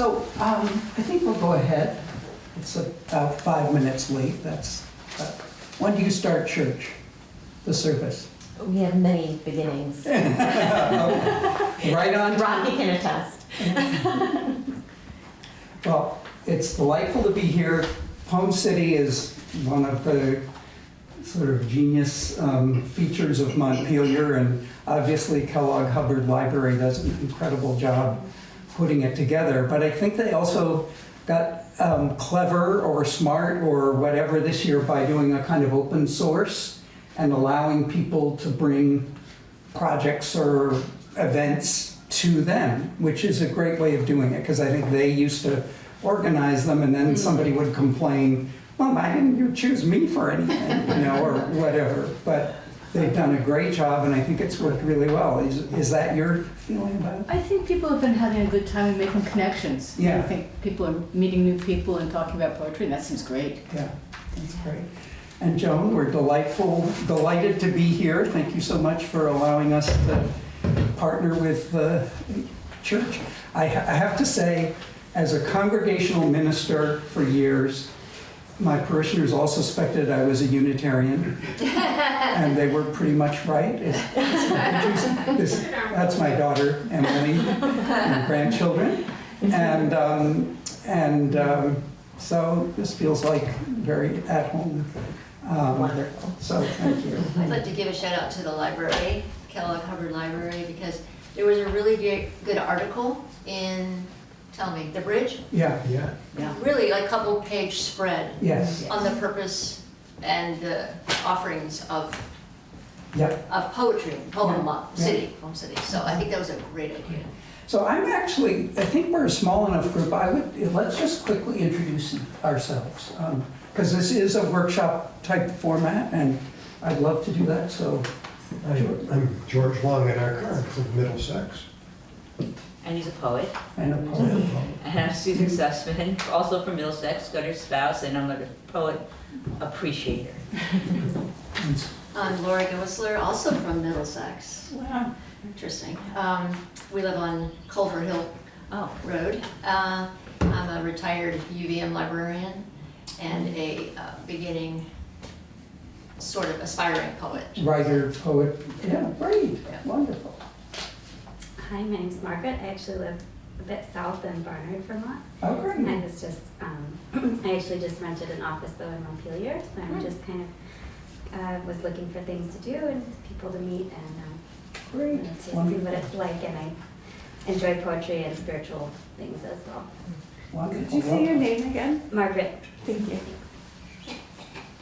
So um, I think we'll go ahead. It's about five minutes late. That's, uh, when do you start church, the service? We have many beginnings. Right on Rocky can attest. Well, it's delightful to be here. Poem City is one of the sort of genius um, features of Montpelier, and obviously Kellogg Hubbard Library does an incredible job putting it together. But I think they also got um, clever or smart or whatever this year by doing a kind of open source and allowing people to bring projects or events to them, which is a great way of doing it, because I think they used to organize them and then somebody would complain, well, why didn't you choose me for anything, you know, or whatever. But they've done a great job and I think it's worked really well. Is, is that your feeling about it? I think people have been having a good time and making connections. Yeah. I think people are meeting new people and talking about poetry, and that seems great. Yeah, that's great. And Joan, we're delightful, delighted to be here. Thank you so much for allowing us to partner with the church. I ha- I have to say, as a congregational minister for years, my parishioners all suspected I was a Unitarian, and they were pretty much right. Is- is- That's my daughter, Emily, and grandchildren. And, um, and um, so this feels like very at home. Um, Wonderful. So, thank you. I'd like to give a shout out to the library, Kellogg Hubbard Library, because there was a really good article in, tell me, The Bridge? Yeah, Yeah. Really, like couple page spread yes, on the purpose and the offerings of, yeah. of poetry, poem uh, Yeah. city, poem city. So I think that was a great idea. So I'm actually, I think we're a small enough group, I would, let's just quickly introduce ourselves. Um, because this is a workshop type format, and I'd love to do that, so. Hi, I'm George Longenecker, I'm from Middlesex. And he's a poet. And a poet. And I'm Susan Sussman, also from Middlesex, Scudder's spouse, and I'm a poet appreciator. I'm Lori Whistler, also from Middlesex. Wow. Interesting. Um, We live on Culver Hill Oh, Road. Uh, I'm a retired UVM librarian and a uh, beginning, sort of aspiring poet. Writer, poet, yeah, great, Yeah. wonderful. Hi, my name's Margaret. I actually live a bit south in Barnard, Vermont. Oh, great. I was just, um, I actually just rented an office though in Montpelier, so I'm just kind of, uh, was looking for things to do and people to meet and, um, Great, you know, to see what it's like and I enjoy poetry and spiritual things as well. Wonderful. Could you say your name again? Margaret, Thank you.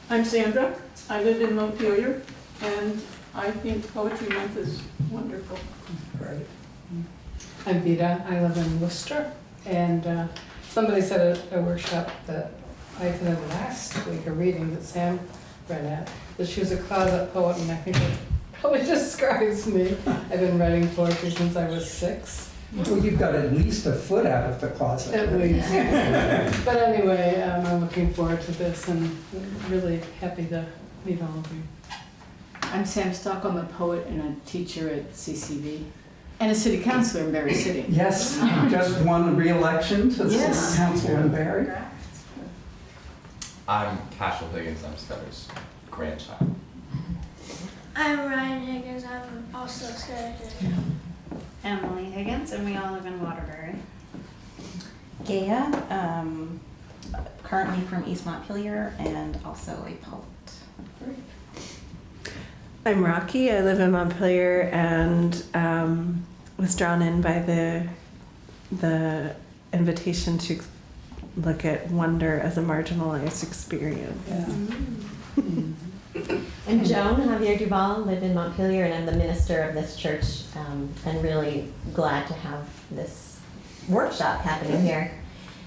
I'm Sandra. I live in Montpelier, and I think Poetry Month is wonderful. Great. I'm Vida, I live in Worcester, and uh, somebody said at a workshop that I attended last week, a reading that Sam read at, that she was a closet poet, and I think it probably describes me. I've been writing poetry since I was six, Well, you've got at least a foot out of the closet. at least. But anyway, um, I'm looking forward to this and really happy to meet all of you. I'm Sam Stock, I'm a poet and a teacher at CCV, and a city councilor in Barre City. Yes, you just won re-election to the Yes. city council in Barry. I'm Cashel Higgins, I'm Scudder's grandchild. I'm Ryan Higgins. I'm also scared. Emily Higgins, and we all live in Waterbury. Gaia, um, currently from East Montpelier, and also a poet. I'm Rocky. I live in Montpelier and um, was drawn in by the the invitation to look at wonder as a marginalized experience. Yeah. And Joan Javier Duval, live in Montpelier, and I'm the minister of this church, um, and really glad to have this workshop happening here.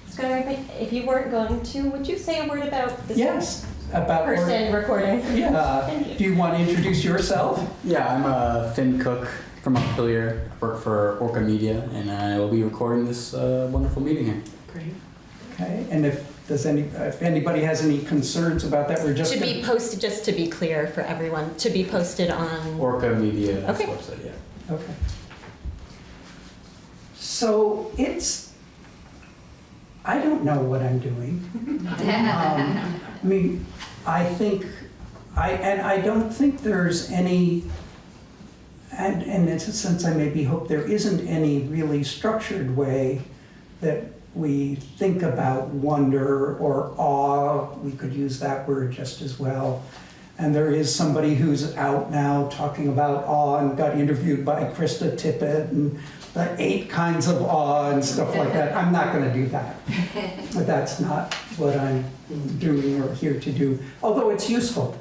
Scott, if- if you weren't going to, would you say a word about this Yes, about. person recording? Yeah, Thank do you want to introduce yourself? Yeah, I'm uh, Finn Cook from Montpelier. I work for Orca Media, and I will be recording this uh, wonderful meeting here. Great. Okay, and if, does any, if anybody has any concerns about that, we're just. To be gonna- posted, just to be clear for everyone, to be posted on, Orca Media Okay. website, yeah. Okay. So it's I don't know what I'm doing. Um, I mean, I think, I, and I don't think there's any, and, and in a sense, I maybe hope there isn't any really structured way that we think about wonder or awe, we could use that word just as well. And there is somebody who's out now talking about awe and got interviewed by Krista Tippett and the eight kinds of awe and stuff like that. I'm not gonna do that. But that's not what I'm doing or here to do, although it's useful.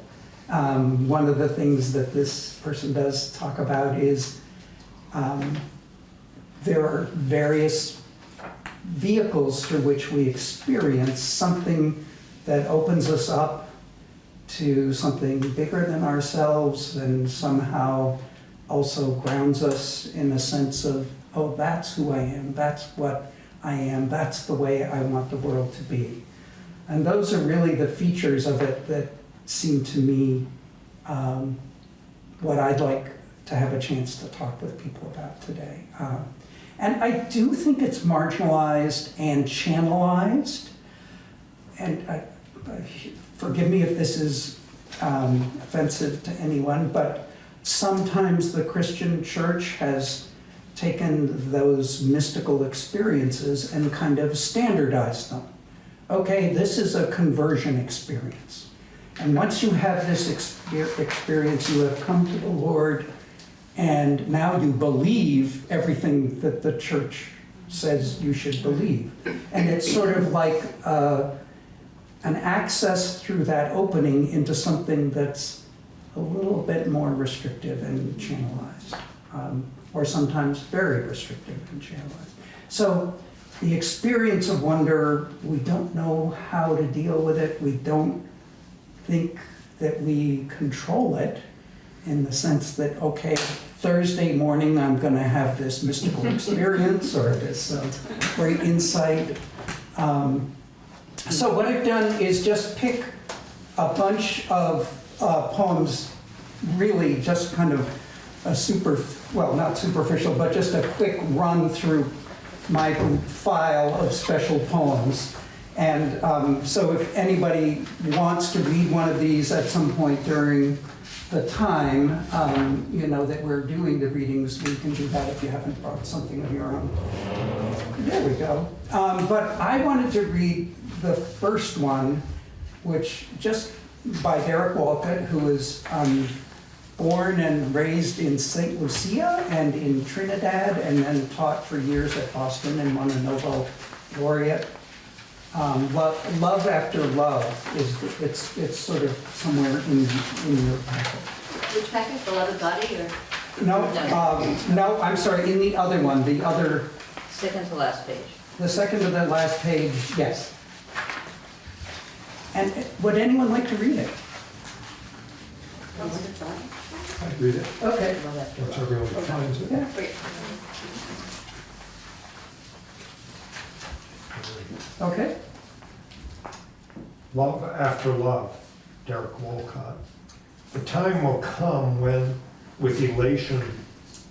Um, one of the things that this person does talk about is um, there are various vehicles through which we experience something that opens us up to something bigger than ourselves and somehow also grounds us in a sense of, oh, that's who I am, that's what I am, that's the way I want the world to be. And those are really the features of it that seem to me um, what I'd like to have a chance to talk with people about today. Um, and I do think it's marginalized and channelized. And I, forgive me if this is um, offensive to anyone, but sometimes the Christian church has taken those mystical experiences and kind of standardized them. Okay, this is a conversion experience. And once you have this exper- experience, you have come to the Lord, and now you believe everything that the church says you should believe. And it's sort of like uh, an access through that opening into something that's a little bit more restrictive and channelized, um, or sometimes very restrictive and channelized. So the experience of wonder, we don't know how to deal with it. We don't think that we control it in the sense that, okay, Thursday morning I'm going to have this mystical experience or this uh, great insight. Um, so what I've done is just pick a bunch of uh, poems, really just kind of a super, well, not superficial, but just a quick run through my file of special poems. And um, so if anybody wants to read one of these at some point during the time, um, you know, that we're doing the readings, we can do that if you haven't brought something of your own. There we go. Um, but I wanted to read the first one, which just by Derek Walcott, who is um, born and raised in St. Lucia and in Trinidad, and then taught for years at Boston and won a Nobel laureate. Um, love, love after love is it's it's sort of somewhere in in your packet. Which packet, the love of body or? No, um, no, I'm sorry. In the other one, the other, Second to last page. the second to the last page. Yes. And would anyone like to read it? I'd read it. Okay. Once everyone finds it. Yeah. Okay. Love after love, Derek Walcott. The time will come when, with elation,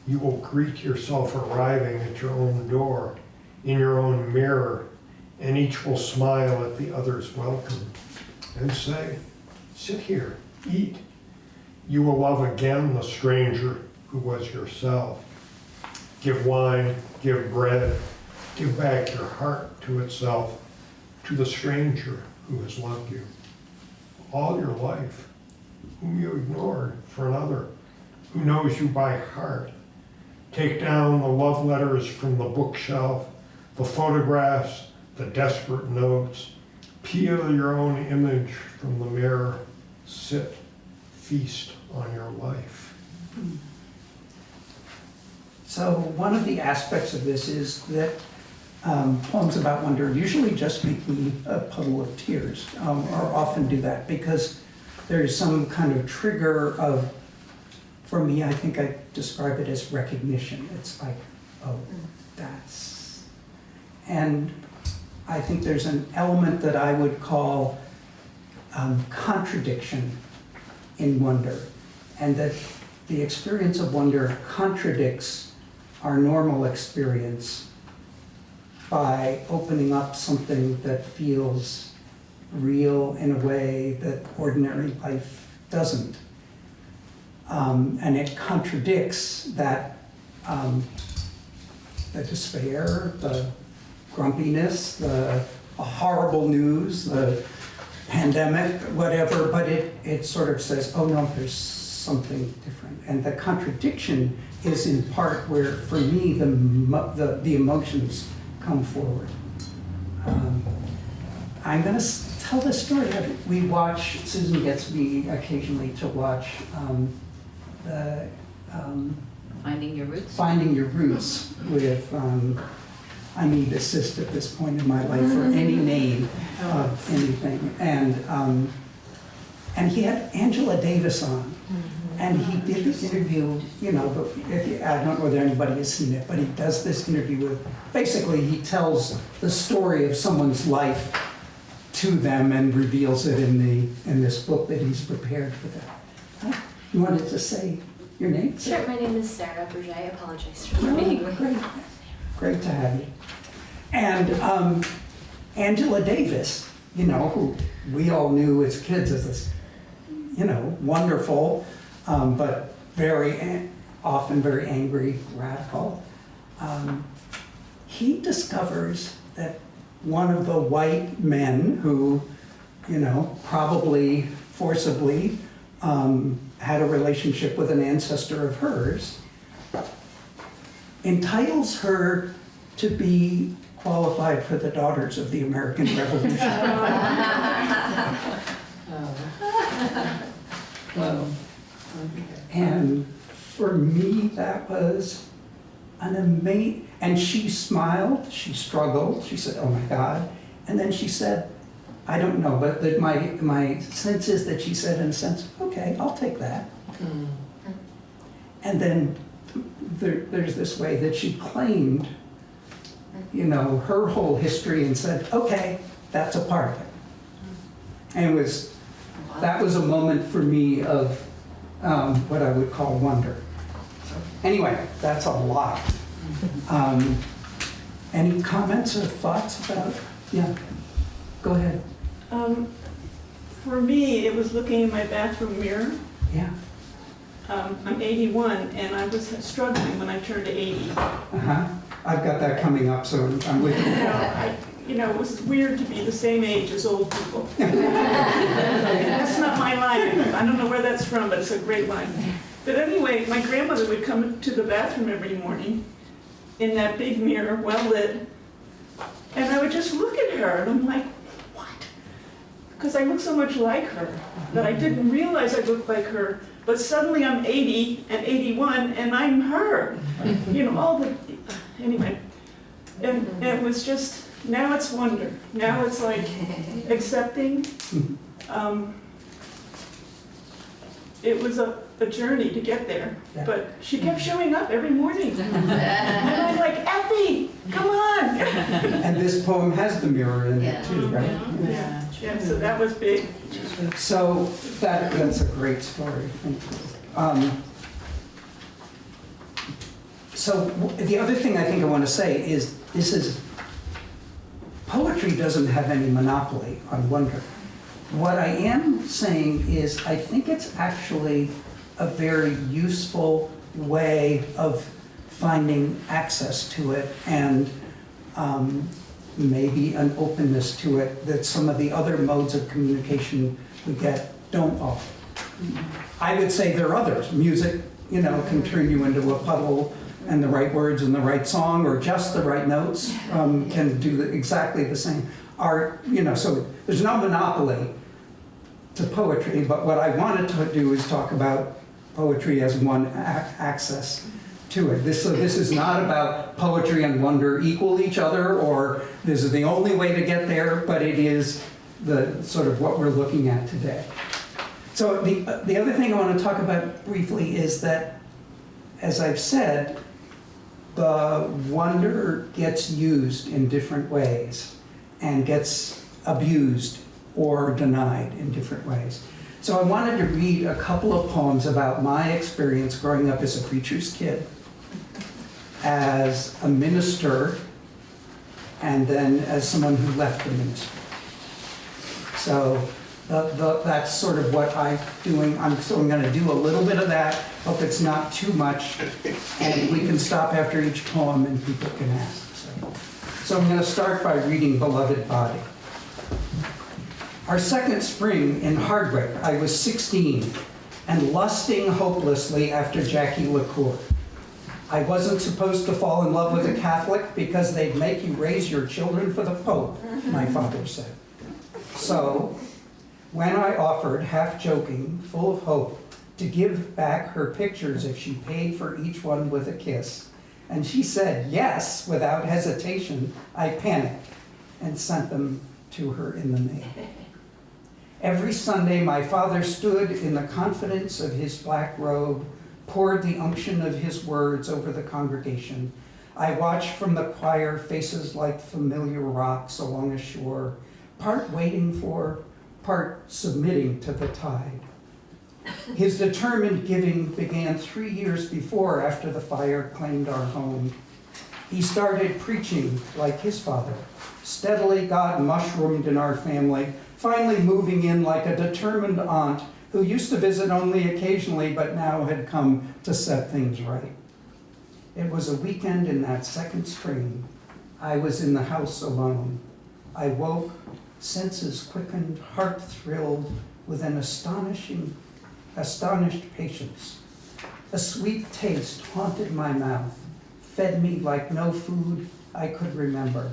you will greet yourself arriving at your own door, in your own mirror, and each will smile at the other's welcome and say, Sit here, eat. You will love again the stranger who was yourself. Give wine, give bread, give back your heart to itself, to the stranger who has loved you all your life, whom you ignored for another, who knows you by heart. Take down the love letters from the bookshelf, the photographs, the desperate notes. Peel your own image from the mirror. Sit, feast on your life. So one of the aspects of this is that um, poems about wonder usually just make me a puddle of tears, um, or often do that, because there's some kind of trigger of, for me, I think I describe it as recognition. It's like, oh, that's, and I think there's an element that I would call um, contradiction in wonder, and that the experience of wonder contradicts our normal experience by opening up something that feels real in a way that ordinary life doesn't. Um, and it contradicts that um, the despair, the grumpiness, the horrible news, the pandemic, whatever, but it, it sort of says, oh no, there's something different. And the contradiction is in part where, for me, the, the, the emotions come forward. Um, I'm gonna tell this story. We watch, Susan gets me occasionally to watch um, the um, Finding your roots. Finding Your Roots with, um, I need assist at this point in my life for any name of anything. And, um, and he had Angela Davis on. And he did this interview, you know, but if you, I don't know whether anybody has seen it, but he does this interview with, basically he tells the story of someone's life to them and reveals it in the, in this book that he's prepared for them. Huh? You wanted to say your name? Sure, my name is Sarah Bourget. I apologize for Oh, being late. Great, great to have you. And um, Angela Davis, you know, who we all knew as kids as this, you know, wonderful, um, but very, often very angry, radical. Um, he discovers that one of the white men who, you know, probably forcibly um, had a relationship with an ancestor of hers, entitles her to be qualified for the Daughters of the American Revolution. Oh. Whoa. And for me, that was an amazing, and she smiled, she struggled, she said, oh my God. And then she said, I don't know, but that my, my sense is that she said in a sense, okay, I'll take that. Mm. And then there, there's this way that she claimed, you know, her whole history and said, okay, that's a part of it. And it was, that was a moment for me of um, what I would call wonder. So, Anyway, that's a lot. Um, Any comments or thoughts about, yeah, go ahead, Um, for me, it was looking in my bathroom mirror. yeah. Um, I'm 81 and I was struggling when I turned 80. Uh-huh. I've got that coming up, so I'm with You you. Know, it was weird to be the same age as old people. That's not my line. I don't know where that's from, but it's a great line. But anyway, my grandmother would come to the bathroom every morning in that big mirror, well lit, and I would just look at her and I'm like, what? Because I look so much like her that I didn't realize I looked like her. But suddenly I'm 80 and 81 and I'm her. You know, all the, anyway. And, and it was just, now it's wonder. Now it's like accepting. Um, it was a, a journey to get there, Yeah. but she kept showing up every morning. And I'm like, Effie, come on. And this poem has the mirror in it too, right? Yeah, yeah, so that was big. So that, that's a great story. Um, So the other thing I think I want to say is, this is, poetry doesn't have any monopoly on wonder. What I am saying is, I think it's actually a very useful way of finding access to it and um, maybe an openness to it that some of the other modes of communication we get don't offer. I would say there are others. Music, you know, can turn you into a puddle, and the right words and the right song, or just the right notes, um, can do exactly the same. Art, you know, so there's no monopoly to poetry, but what I wanted to do is talk about poetry as one ac- access to it. This, so this is not about poetry and wonder equal each other, or this is the only way to get there, but it is the sort of what we're looking at today. So the, the other thing I want to talk about briefly is that, as I've said, the wonder gets used in different ways and gets abused or denied in different ways. So I wanted to read a couple of poems about my experience growing up as a preacher's kid, as a minister and then as someone who left the ministry. So the, the, that's sort of what I'm doing. I'm, so I'm going to do a little bit of that. Hope it's not too much, and we can stop after each poem and people can ask. So, so I'm going to start by reading "Beloved Body." Our second spring in Hardwick, I was 16 and lusting hopelessly after Jackie LaCour. I wasn't supposed to fall in love with a Catholic because they'd make you raise your children for the Pope, my father said. So, when I offered, half joking, full of hope, to give back her pictures if she paid for each one with a kiss, and she said yes without hesitation, I panicked and sent them to her in the mail. Every Sunday, my father stood in the confidence of his black robe, poured the unction of his words over the congregation. I watched from the choir faces like familiar rocks along a shore, part waiting for, part submitting to the tide. His determined giving began three years before after the fire claimed our home. He started preaching like his father. Steadily, God mushroomed in our family, finally moving in like a determined aunt who used to visit only occasionally but now had come to set things right. It was a weekend in that second spring. I was in the house alone. I woke, senses quickened, heart thrilled with an astonishing, astonished patience. A sweet taste haunted my mouth, fed me like no food I could remember.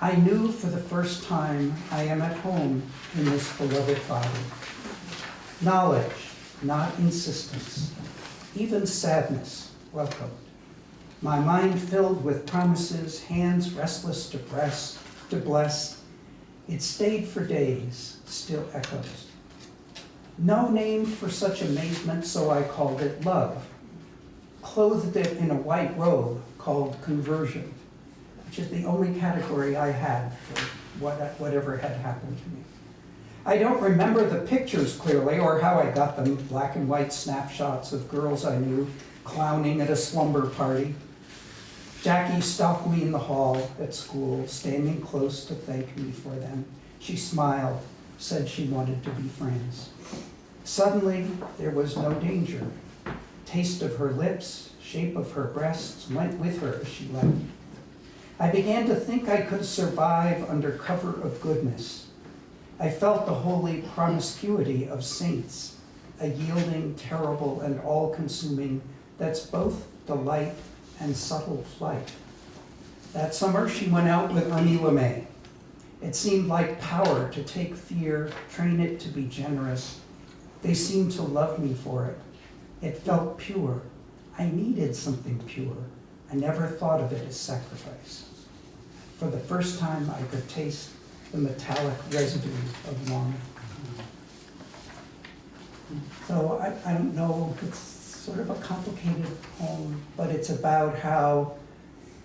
I knew for the first time I am at home in this beloved body. Knowledge, not insistence, even sadness welcomed. My mind filled with promises, hands restless to press, to bless. It stayed for days, still echoes. No name for such amazement, so I called it love. Clothed it in a white robe called conversion, which is the only category I had for what, whatever had happened to me. I don't remember the pictures clearly or how I got them, black and white snapshots of girls I knew clowning at a slumber party. Jackie stopped me in the hall at school, standing close to thank me for them. She smiled, said she wanted to be friends. Suddenly, there was no danger. Taste of her lips, shape of her breasts went with her as she left. I began to think I could survive under cover of goodness. I felt the holy promiscuity of saints, a yielding, terrible, and all-consuming that's both delight and subtle flight. That summer, she went out with Ernie LeMay. It seemed like power to take fear, train it to be generous. They seemed to love me for it. It felt pure. I needed something pure. I never thought of it as sacrifice. For the first time, I could taste the metallic residue of longing. So I, I don't know, it's sort of a complicated poem, but it's about how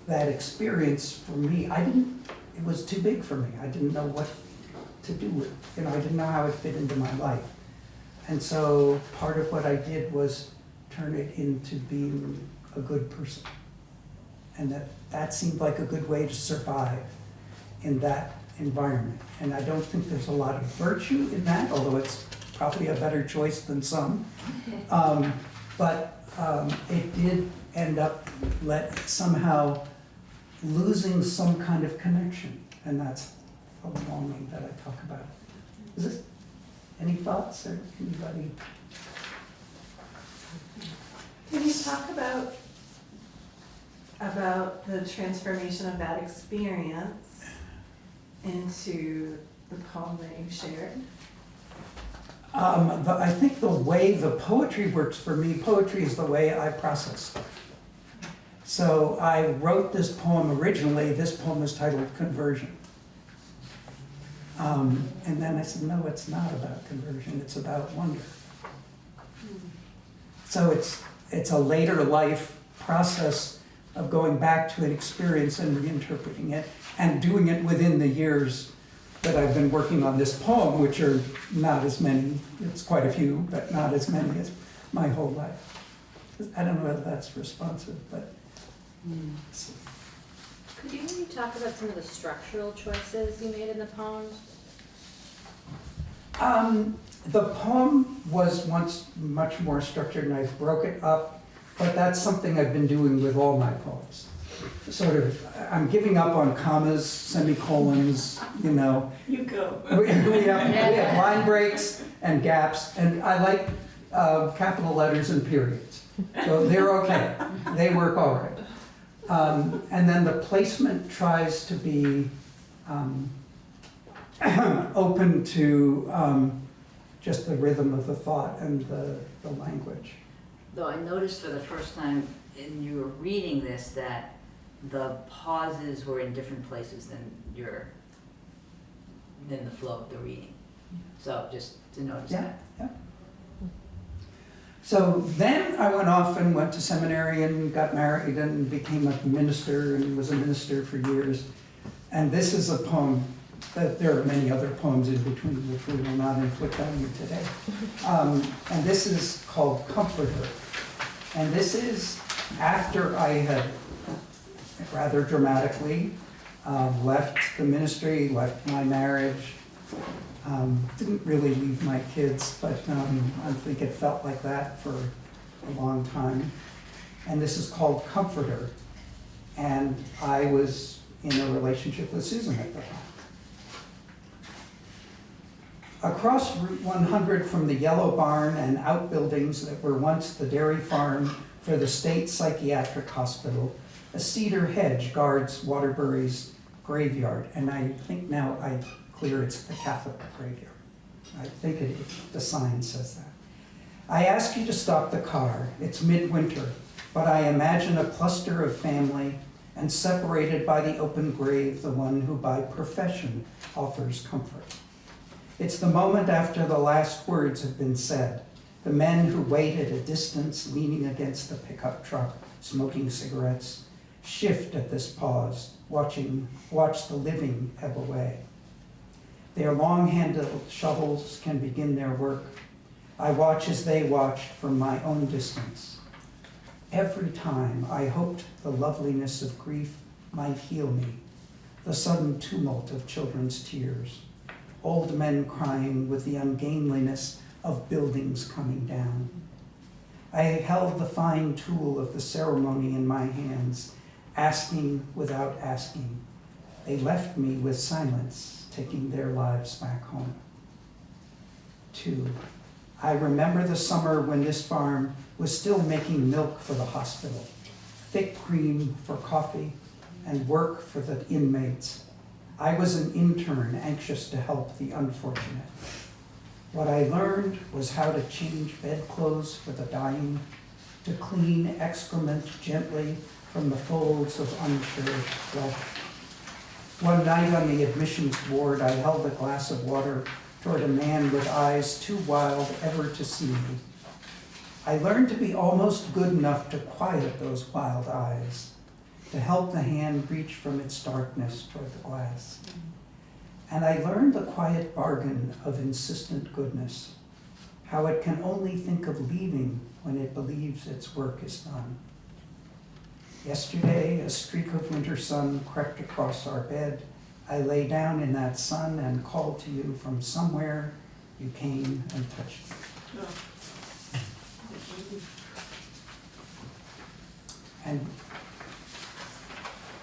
that experience for me, I didn't, it was too big for me. I didn't know what to do with, you know, I didn't know how it fit into my life. And so part of what I did was turn it into being a good person. And that, that seemed like a good way to survive in that environment. And I don't think there's a lot of virtue in that, although it's probably a better choice than some. Um, but um, it did end up let somehow losing some kind of connection, and that's a longing that I talk about. Is this any thoughts or anybody? Can you talk about about the transformation of that experience into the poem that you shared? Um, the, I think the way the poetry works for me, poetry is the way I process. So I wrote this poem originally, this poem is titled Conversion. Um, and then I said, no, it's not about conversion, it's about wonder. So it's, it's a later life process of going back to an experience and reinterpreting it and doing it within the years that I've been working on this poem, which are not as many, it's quite a few, but not as many as my whole life. I don't know whether that's responsive, but. Could you maybe talk about some of the structural choices you made in the poem? Um, the poem was once much more structured and I've broke it up, but that's something I've been doing with all my poems. Sort of, I'm giving up on commas, semicolons, you know. You go. We, we have, we have line breaks and gaps, and I like uh, capital letters and periods. So they're okay. They work all right. Um, and then the placement tries to be um, open to um, just the rhythm of the thought and the, the language. Though I noticed for the first time in your reading this that the pauses were in different places than your, than the flow of the reading. So just to notice Yeah, that. yeah. So then I went off and went to seminary and got married and became a minister and was a minister for years. And this is a poem, that there are many other poems in between which we will not inflict on you today. Um, and this is called Comforter. And this is after I had rather dramatically uh, left the ministry, left my marriage, um, didn't really leave my kids, but um, I think it felt like that for a long time. And this is called Comforter. And I was in a relationship with Susan at the time. Across Route 100 from the Yellow Barn and outbuildings that were once the dairy farm for the State Psychiatric Hospital, a cedar hedge guards Waterbury's graveyard. And I think now I clear it's the Catholic graveyard. I think it, the sign says that. I ask you to stop the car. It's midwinter, but I imagine a cluster of family and separated by the open grave, the one who by profession offers comfort. It's the moment after the last words have been said. The men who wait at a distance, leaning against the pickup truck, smoking cigarettes, shift at this pause, watching, watch the living ebb away. Their long-handled shovels can begin their work. I watch as they watched from my own distance. Every time I hoped the loveliness of grief might heal me, the sudden tumult of children's tears, old men crying with the ungainliness of buildings coming down. I held the fine tool of the ceremony in my hands, asking without asking. They left me with silence, taking their lives back home. Two, I remember the summer when this farm was still making milk for the hospital, thick cream for coffee, and work for the inmates. I was an intern anxious to help the unfortunate. What I learned was how to change bedclothes for the dying, to clean excrement gently from the folds of uncherished flesh. One night on the admissions ward, I held a glass of water toward a man with eyes too wild ever to see me. I learned to be almost good enough to quiet those wild eyes, to help the hand reach from its darkness toward the glass. And I learned the quiet bargain of insistent goodness, how it can only think of leaving when it believes its work is done. Yesterday, a streak of winter sun crept across our bed. I lay down in that sun and called to you from somewhere. You came and touched me. And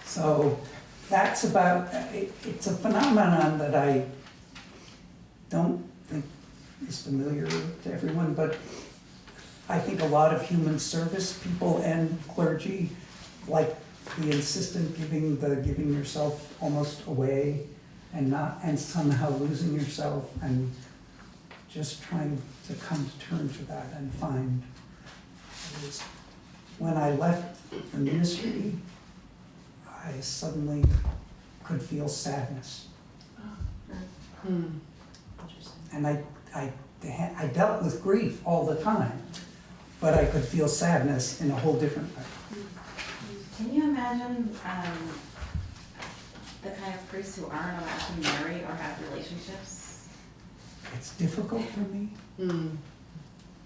so that's about, it, it's a phenomenon that I don't think is familiar to everyone, but I think a lot of human service people and clergy like the insistent giving, the giving yourself almost away and not, and somehow losing yourself and just trying to come to terms with that and find. When I left the ministry, I suddenly could feel sadness. Hmm. And I, I, I dealt with grief all the time, but I could feel sadness in a whole different way. Can you imagine um, the kind of priests who aren't allowed to marry or have relationships? It's difficult for me. Hmm.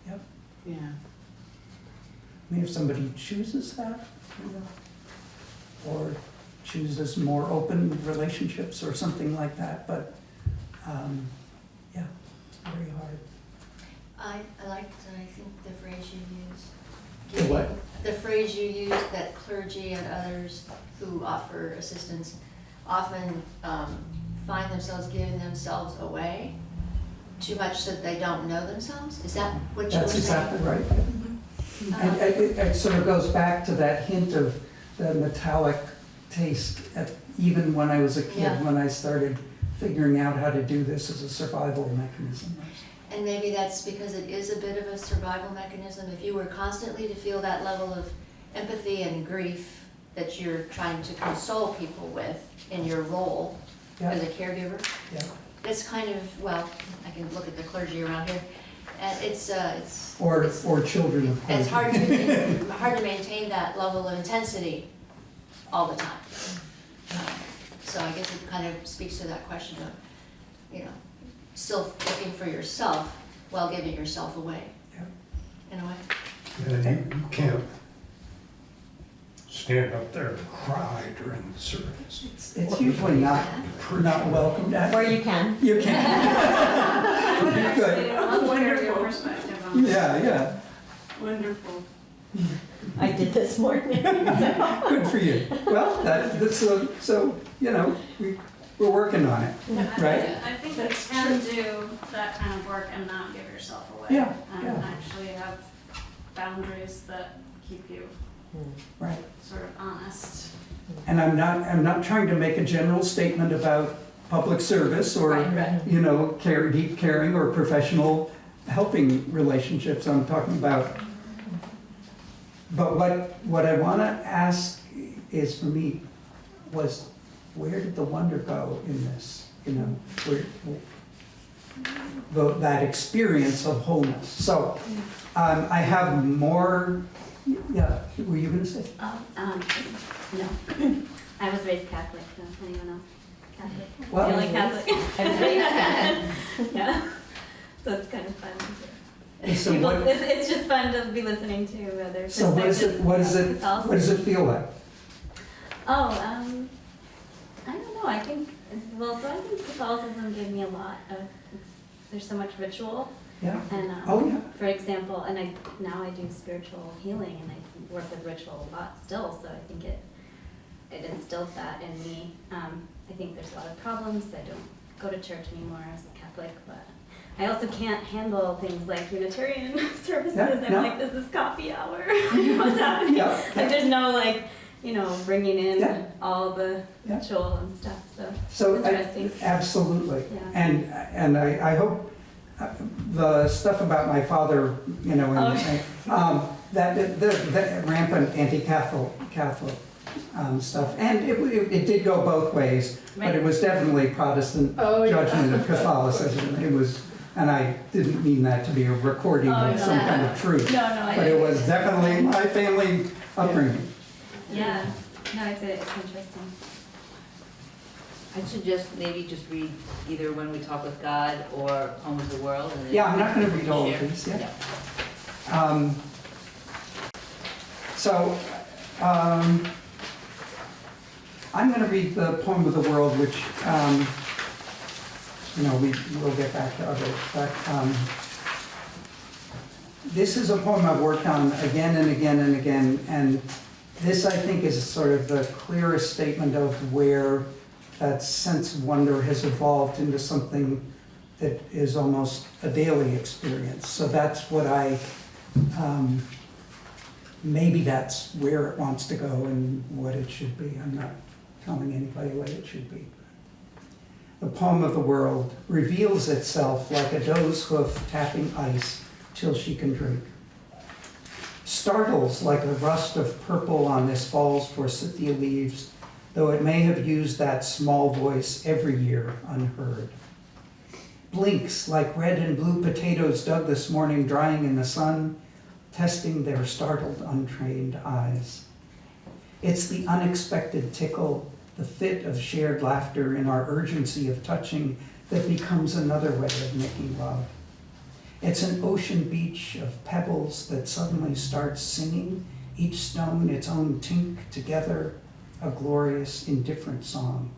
Yep. Yeah. I mean, if somebody chooses that, you know, or chooses more open relationships or something like that, but, um, yeah, it's very hard. I, I liked, I think, the phrase you used. The what? The phrase you used, that clergy and others who offer assistance often um, find themselves giving themselves away too much so that they don't know themselves? Is that what you were That's exactly right. Uh, And it, it sort of goes back to that hint of the metallic taste, at, even when I was a kid, Yeah. when I started figuring out how to do this as a survival mechanism. And maybe that's because it is a bit of a survival mechanism. If you were constantly to feel that level of empathy and grief that you're trying to console people with in your role as a caregiver, Yeah. it's kind of, well, I can look at the clergy around here, and it's, uh, it's, Or, or children of course. it's hard to, hard to maintain that level of intensity all the time. So I guess it kind of speaks to that question of, you know, still looking for yourself while giving yourself away. In a way. And you you can't stand up there and cry during the service. It's usually not, not welcomed. Or you can. You can. You could. Wonderful. Yeah, yeah. Wonderful. I did this morning. so- Good for you. Well, that, that's, so, so, you know, we, we're working on it, right? I think you can do that kind of work and not give yourself away. Yeah, And yeah. actually have boundaries that keep you hmm. Right. sort of honest. And I'm not, I'm not trying to make a general statement about public service or, Right, right. you know, care, deep caring or professional helping relationships. I'm talking about, but what, what I want to ask is for me was, where did the wonder go in this? You know, where, the, that experience of wholeness. So, um, I have more, yeah, were you gonna say? Oh, um, no. I was raised Catholic, so anyone else Catholic? Well- The only Catholic. I was raised Catholic. Yeah, so it's kind of fun. So People- what- It's, it's just fun to be listening to other So what is it, what is it, what does it feel like? Oh, um, I I think, well, so I think Catholicism gave me a lot of, there's so much ritual. Yeah. And, um, Oh, yeah. for example, and I, now I do spiritual healing and I work with ritual a lot still, so I think it, it instilled that in me. Um, I think there's a lot of problems, I don't go to church anymore as a Catholic, but I also can't handle things like Unitarian services. Yeah, I'm no. like, this is coffee hour. What's happening? Yeah, Like, there's no like, you know, bringing in Yeah. all the Yeah. and stuff. So, So, it's I- absolutely. Yeah. And, and I, I hope uh, the stuff about my father, you know, Oh. and, um, that, the, the rampant anti-Catholic, Catholic, um, stuff. And it, it, it did go both ways, but it was definitely Protestant Oh, judgment of Catholicism. It was, and I didn't mean that to be a recording Oh, of no. some kind of truth. No, no, I But it was definitely my family upbringing. Yeah. No, it's, it's interesting. I'd suggest maybe just read either When We Talk with God or Poem of the World. and Yeah, I'm not gonna read all of share. these, yeah. Um, So, um, I'm going to read the poem of the world, which, um, you know, we will get back to others, but um, this is a poem I've worked on again and again and again, and this, I think, is sort of the clearest statement of where that sense of wonder has evolved into something that is almost a daily experience. So that's what I, um, maybe that's where it wants to go and what it should be. I'm not telling anybody what it should be. The poem of the world reveals itself like a doe's hoof tapping ice till she can drink. Startles like a rust of purple on this fall's forsythia leaves, though it may have used that small voice every year unheard blinks like red and blue potatoes dug this morning drying in the sun, testing their startled, untrained eyes. It's the unexpected tickle, the fit of shared laughter in our urgency of touching that becomes another way of making love. It's an ocean beach of pebbles that suddenly starts singing, each stone its own tink together, a glorious, indifferent song.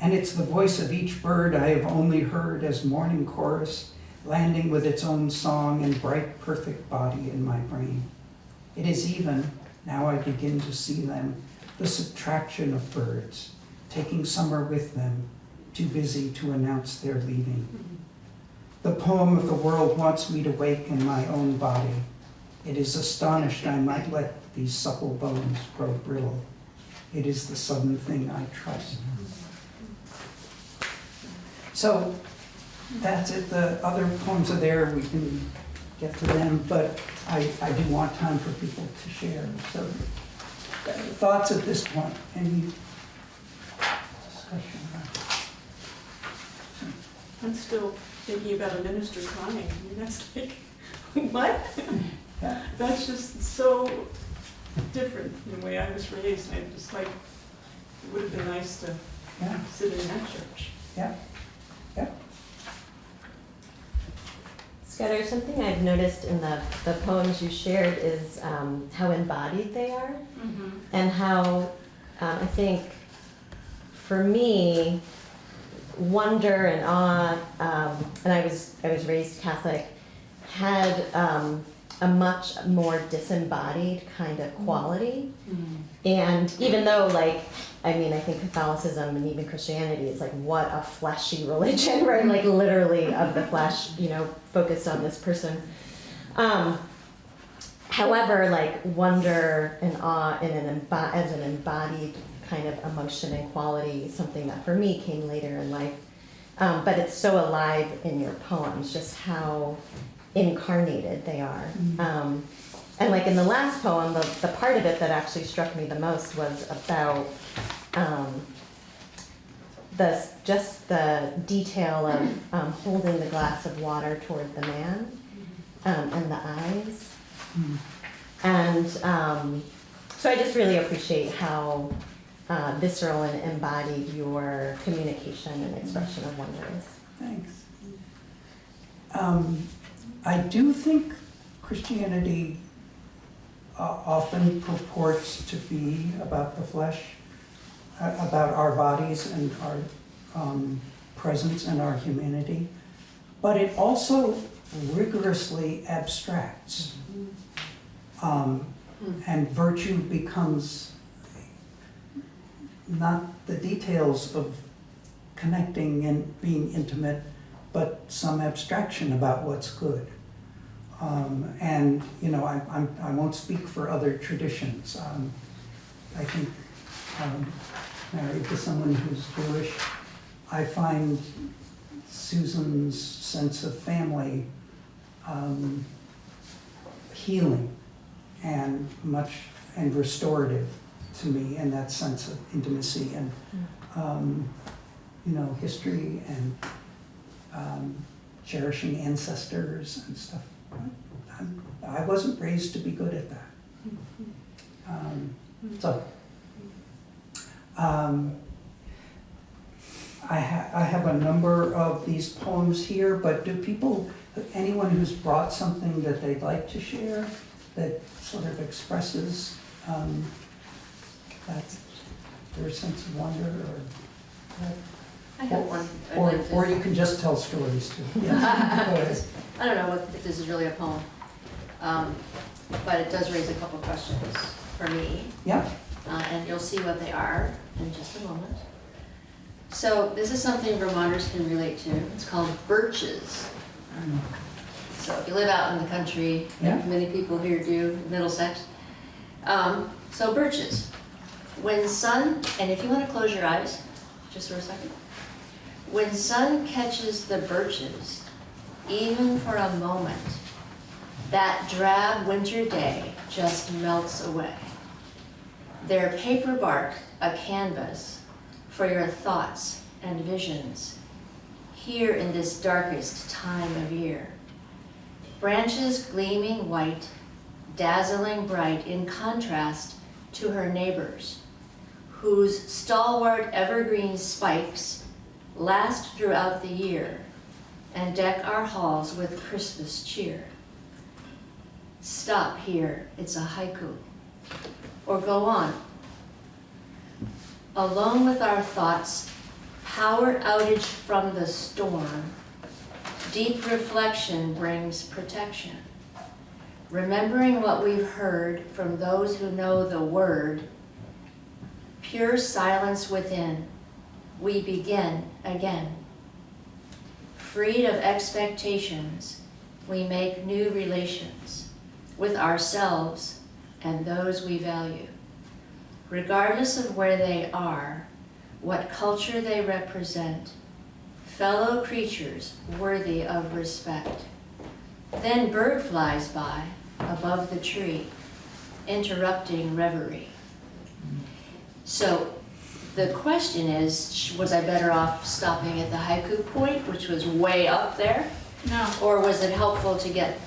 And it's the voice of each bird I have only heard as morning chorus, landing with its own song and bright, perfect body in my brain. It is even, now I begin to see them, the subtraction of birds, taking summer with them, too busy to announce their leaving. The poem of the world wants me to wake in my own body. It is astonished I might let these supple bones grow brittle. It is the sudden thing I trust. So that's it. The other poems are there. We can get to them, but I, I do want time for people to share. So thoughts at this point? Any discussion? I'm still thinking about a minister crying. I mean, that's like, what? Yeah. That's just so different from the way I was raised. And I just like, it would have been nice to Yeah, sit in that church. yeah, yeah. Scudder, something I've noticed in the, the poems you shared is um, how embodied they are. Mm-hmm. and how um, I think for me, wonder and awe, um, and I was I was raised Catholic, had um, a much more disembodied kind of quality. And even though, like, I mean, I think Catholicism and even Christianity is like what a fleshy religion, right? Like literally of the flesh, you know, focused on this person. Um, However, like wonder and awe in an as an embodied kind of emotion and quality, something that for me came later in life. Um, but it's so alive in your poems, just how incarnated they are. Um, and like in the last poem, the, the part of it that actually struck me the most was about um, the just the detail of um, holding the glass of water toward the man um, and the eyes. And um, so I just really appreciate how uh, visceral and embodied your communication and expression of wonder is. Thanks. Um, I do think Christianity uh, often purports to be about the flesh, uh, about our bodies and our um, presence and our humanity, but it also rigorously abstracts. Um, and virtue becomes not the details of connecting and being intimate, but some abstraction about what's good. Um, and you know, I, I'm, I won't speak for other traditions. Um, I think um, married to someone who's Jewish, I find Susan's sense of family um, healing and much and restorative to me in that sense of intimacy and um, you know history and um, cherishing ancestors and stuff. I'm, I wasn't raised to be good at that. Um, so um, I, ha- I have a number of these poems here, but do people, anyone who's brought something that they'd like to share that sort of expresses um, that their sense of wonder or? I have one. I'd Or, like to- or you can just tell stories too. Yes, go ahead. I don't know what- if this is really a poem, um, but it does raise a couple questions for me. Yeah, uh, and you'll see what they are in just a moment. So this is something Vermonters can relate to. It's called birches. So if you live out in the country, Yeah. many people here do, Middlesex. Um, so birches. When sun, and if you want to close your eyes, just for a second. When sun catches the birches, even for a moment, that drab winter day just melts away. Their paper bark a canvas for your thoughts and visions here in this darkest time of year. Branches gleaming white, dazzling bright in contrast to her neighbors, whose stalwart evergreen spikes last throughout the year and deck our halls with Christmas cheer. Stop here, it's a haiku. Or go on. Alone with our thoughts, power outage from the storm, deep reflection brings protection. Remembering what we've heard from those who know the word, pure silence within, we begin again. Freed of expectations, we make new relations with ourselves and those we value. Regardless of where they are, what culture they represent, fellow creatures worthy of respect. Then bird flies by above the tree, interrupting reverie. So the question is, was I better off stopping at the haiku point, which was way up there? No. Or was it helpful to get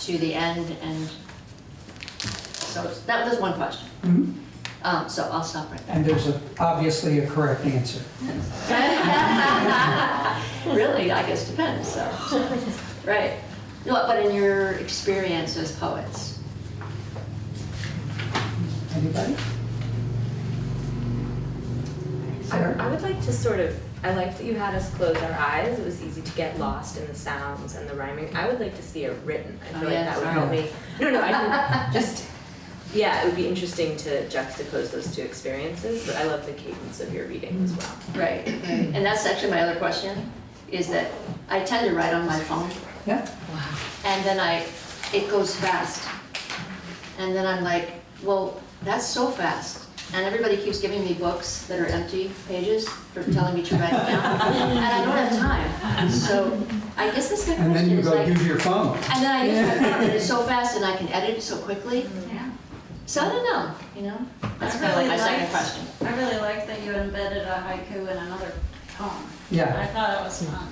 to the end and, so that was one question. Mhm. Um, so I'll stop right there. And there's a- obviously a correct answer. Really, I guess depends, so. Right. No, but in your experience as poets, Anybody? I, I would like to sort of, I like that you had us close our eyes. It was easy to get lost in the sounds and the rhyming. I would like to see it written. I Oh, feel like yeah, that would help me. No, no, I just, yeah, it would be interesting to juxtapose those two experiences, but I love the cadence of your reading as well. right, right. And that's actually my other question, is that I tend to write on my phone. Yeah. Wow. And then I, it goes fast. And then I'm like, well, that's so fast. And everybody keeps giving me books that are empty pages for telling me to write it down. And I don't have time. So I guess that's my And then you go like, use your phone. and then I use my phone and it's so fast and I can edit it so quickly. Yeah. So I don't know, you know? That's I kind of like my really second question. I really like that you embedded a haiku in another poem. Yeah. I thought it was fun.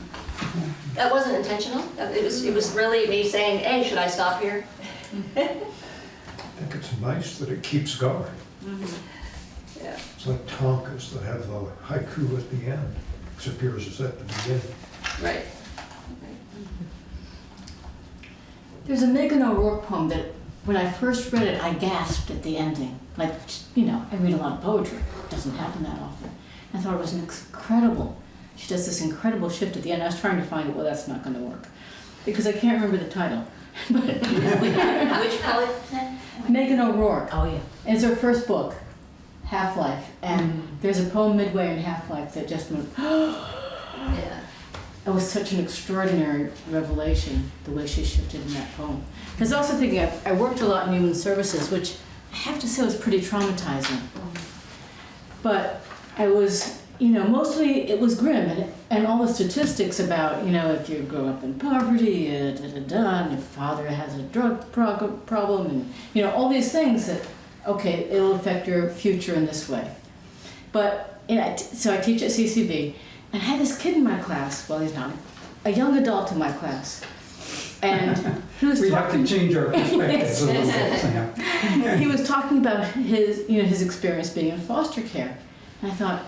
That wasn't intentional. It was, it was really me saying, hey, should I stop here? I think it's nice that it keeps going. Mm-hmm. Yeah. It's like tankas that have the haiku at the end, except yours is at the beginning. Right. There's a Meghan O'Rourke poem that, when I first read it, I gasped at the ending. Like, you know, I read a lot of poetry. It doesn't happen that often. I thought it was an incredible. She does this incredible shift at the end. I was trying to find it. Well, that's not going to work because I can't remember the title. But Which poet? Meghan O'Rourke. Oh, yeah. It's her first book, Half Life, and there's a poem midway in Half Life that just went. Yeah. It was such an extraordinary revelation, the way she shifted in that poem. I was also thinking, I, I worked a lot in human services, which I have to say was pretty traumatizing. But I was, you know, mostly it was grim, and, and all the statistics about, you know, if you grow up in poverty, uh, da da da, and your father has a drug problem, and, you know, all these things that, okay, it'll affect your future in this way. But, you know, so I teach at CCV, and I had this kid in my class, well, he's not, a young adult in my class. And he was We have to change our perspectives a little bit. yeah. he was talking about his, you know, his experience being in foster care. And I thought,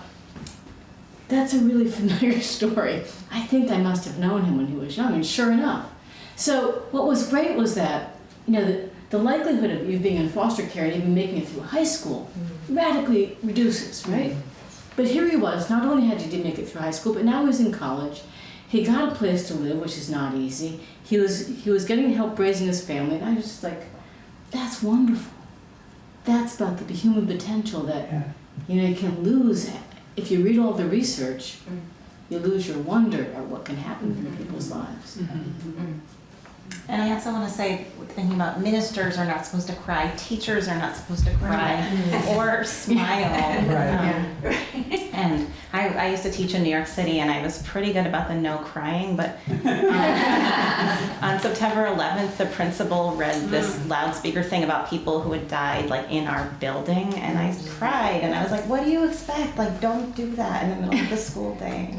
that's a really familiar story. I think I must have known him when he was young, and sure enough. So what was great was that, you know, the, the likelihood of you being in foster care and even making it through high school mm-hmm. radically reduces, right? Mm-hmm. But here he was, not only had he make it through high school, but now he was in college. He got a place to live, which is not easy. He was he was getting help raising his family, and I was just like, that's wonderful. That's about the human potential that Yeah. you know you can lose if you read all the research. Mm-hmm. You lose your wonder at what can happen in people's lives. And I also want to say, thinking about ministers are not supposed to cry, teachers are not supposed to cry or smile. Right. Um, and I, I used to teach in New York City, and I was pretty good about the no crying. But um, on September 11th, the principal read this loudspeaker thing about people who had died, like in our building, and I cried. And I was like, "What do you expect? Like, don't do that in the middle of the school day."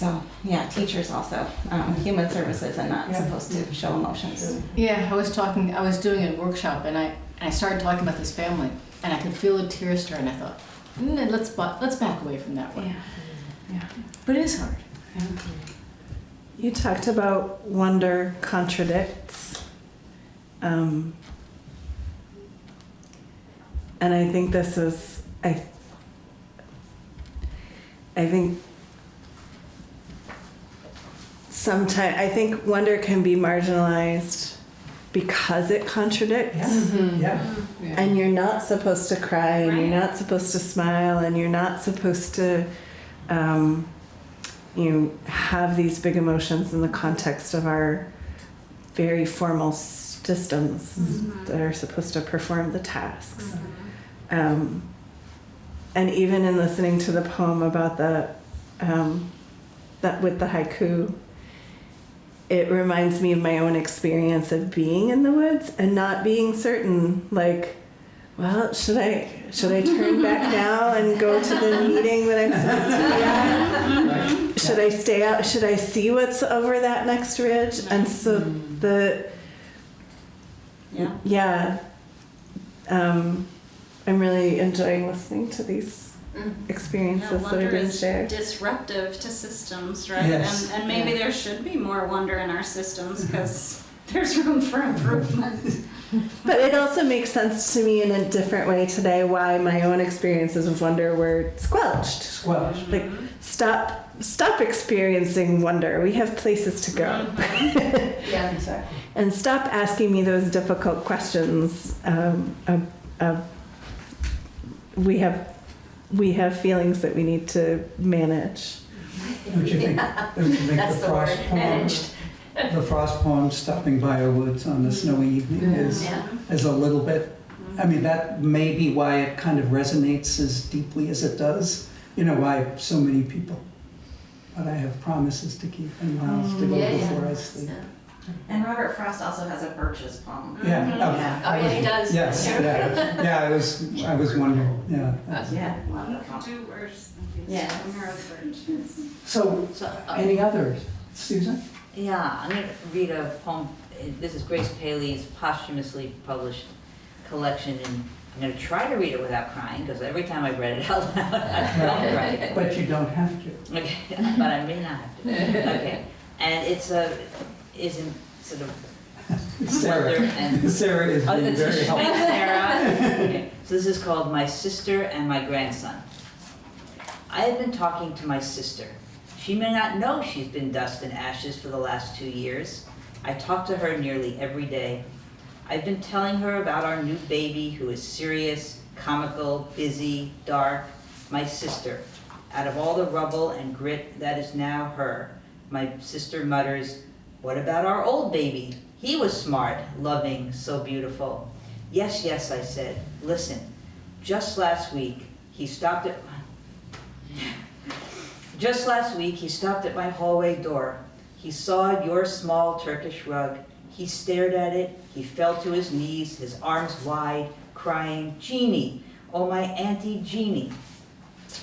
So yeah, teachers also um, human services and not Yeah. supposed to show emotions. Yeah, I was talking. I was doing a workshop, and I and I started talking about this family, and I could feel the tears start. And I thought, mm, let's let's back away from that one. Yeah. Yeah, but it is hard. You talked about wonder contradicts. Um, and I think this is, I, I think sometimes I think wonder can be marginalized because it contradicts. Yeah. And you're not supposed to cry, and you're not supposed to smile, and you're not supposed to, um, you know, have these big emotions in the context of our very formal systems that are supposed to perform the tasks. Um, and even in listening to the poem about the um, that with the haiku, it reminds me of my own experience of being in the woods and not being certain, like, well, should I should I turn back now and go to the meeting that I'm supposed to be at? Should I stay out? Should I see what's over that next ridge? And so the Yeah. yeah, um, I'm really enjoying listening to these Mm-hmm. experiences Yeah, that are wonder being is shared. disruptive to systems, right? Yes. And, and maybe there should be more wonder in our systems mm-hmm. because there's room for improvement. But it also makes sense to me in a different way today why my own experiences of wonder were squelched. Squelched. Like mm-hmm. stop stop experiencing wonder. We have places to go. Yeah, exactly. and stop asking me those difficult questions. Um, of, of we have we have feelings that we need to manage. Don't you think, don't you think That's the the word, frost poem, managed. the frost poem, stopping by our woods on a snowy evening is, Yeah. is a little bit, I mean, that may be why it kind of resonates as deeply as it does, you know, why so many people. But I have promises to keep and miles to go Yeah, yeah. before I sleep. And Robert Frost also has a birches poem. Yeah. Mhm. oh, Oh, yeah, he does. Yes, yeah, yeah, I was, I was wondering, yeah. Yeah. Do worse than these Yes. neurodivergents. So, any others? Susan? Yeah, I'm going to read a poem. Uh, This is Grace Paley's posthumously published collection, and I'm going to try to read it without crying because every time I've read it out loud, I've felt crying. But you don't have to. Okay, but I may not have to. Okay, and it's a isn't sort of Sarah, and Sarah is Oh, being very helpful. Sarah. Okay, So this is called My Sister and My Grandson. I have been talking to my sister. She may not know she's been dust and ashes for the last two years. I talk to her nearly every day. I've been telling her about our new baby who is serious, comical, busy, dark, my sister. Out of all the rubble and grit that is now her, my sister mutters, What about our old baby? He was smart, loving, so beautiful. Yes, yes, I said. Listen, just last week, he stopped at just last week, he stopped at my hallway door. He saw your small Turkish rug. He stared at it. He fell to his knees, his arms wide, crying, Jeannie, oh my Auntie Jeannie.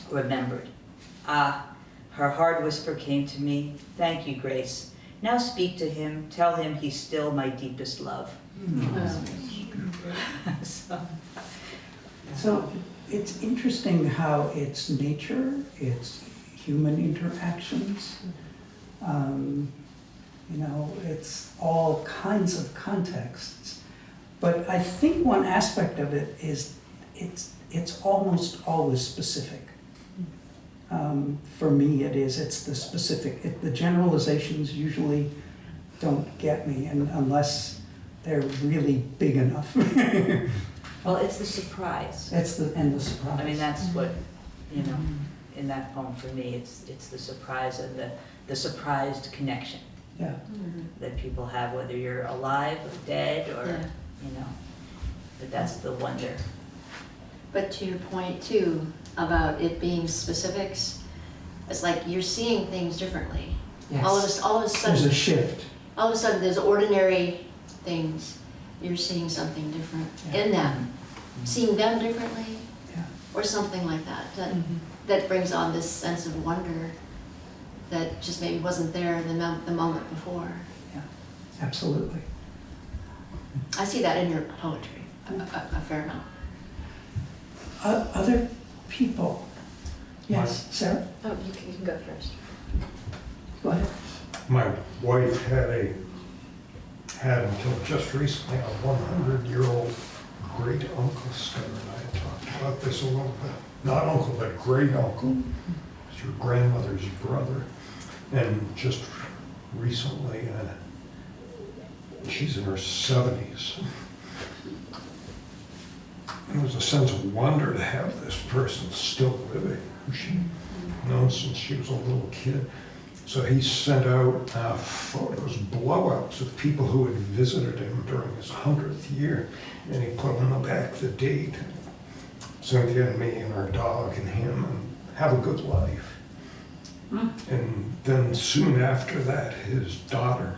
Remembered. Ah, her hard whisper came to me. Thank you, Grace. Now speak to him. Tell him he's still my deepest love. So- it's interesting how it's nature, it's human interactions, um, you know, it's all kinds of contexts. But I think one aspect of it is it's, it's almost always specific. Um, for me, it is, it's the specific, it, the generalizations usually don't get me and unless they're really big enough. Well, it's the surprise. It's the, and the surprise. I mean, that's mm-hmm. what, you know, mm-hmm. in that poem for me, it's, it's the surprise of the, the surprised connection Yeah. Mm-hmm. that people have, whether you're alive or dead or, Yeah. you know, but that's the wonder. But to your point too, about it being specifics, it's like you're seeing things differently. All of a, Yes. all of a sudden, There's a shift. all of a sudden, there's ordinary things, you're seeing something different in them. Mm-hmm. Seeing them differently, Yeah. or something like that, that, mm-hmm. that brings on this sense of wonder that just maybe wasn't there the the moment before. Yeah, absolutely. I see that in your poetry, a, a a fair amount. O- Other people? Yes, Sarah? Oh, you can, you can go first. Go ahead. My wife had a, had until just recently, a 100-year-old great uncle Sarah and I had talked about this a little bit. Not uncle, but great uncle. It's your grandmother's brother. And just recently, uh, she's in her 70s. A sense of wonder to have this person still living, who she known since she was a little kid. So he sent out uh, photos, blowouts of people who had visited him during his 100th year, and he put on the back the date. Cynthia and me and our dog and him, and have a good life. And then soon after that, his daughter,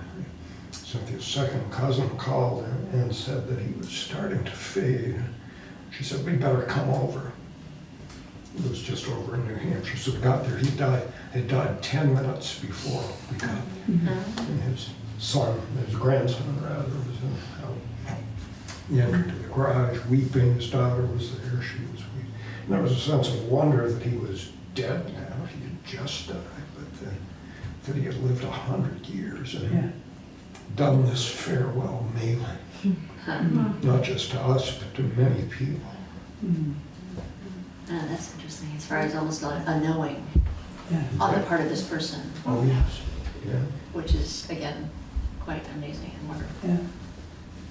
Cynthia's second cousin, called and and said that he was starting to fade. She said, we better come over. It was just over in New Hampshire, so we got there, he died, had died 10 minutes before we got there. Mm-hmm. And his son, his grandson rather, was in, out. He entered the garage weeping, his daughter was there, she was weeping. And there was a sense of wonder that he was dead now, he had just died, but then, that he had lived a hundred years Yeah. and done this farewell mailing, not just to us, but to many people. Mm. Ah, that's interesting, as far as almost like a knowing Yeah. on the part of this person, Oh, yes, yeah. which is, again, quite amazing and wonderful. Yeah.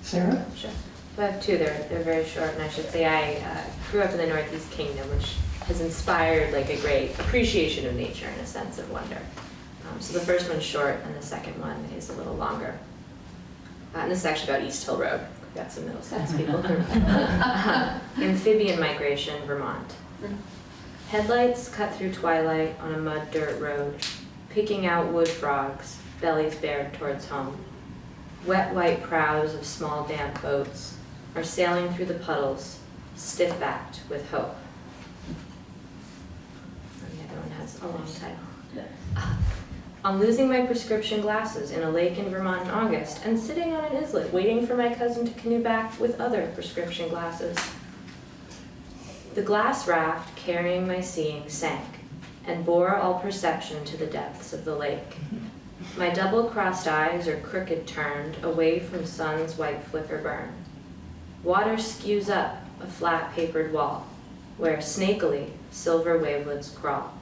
Sarah? Sure. So I have two. They're they're very short, and I should say I uh, grew up in the Northeast Kingdom, which has inspired like a great appreciation of nature and a sense of wonder. Um, so the first one's short, and the second one is a little longer. Uh, and this is actually about East Hill Road. Got some Middlesex people. Uh, Amphibian migration, Vermont. Headlights cut through twilight on a mud dirt road, picking out wood frogs, bellies bared towards home. Wet white prows of small damp boats are sailing through the puddles, stiff backed with hope. And the other one has a long title. Ah. On losing my prescription glasses in a lake in Vermont in August and sitting on an islet waiting for my cousin to canoe back with other prescription glasses. The glass raft carrying my seeing sank and bore all perception to the depths of the lake. My double-crossed eyes are crooked turned away from sun's white flicker burn. Water skews up a flat papered wall, where snakily silver wavelets crawl.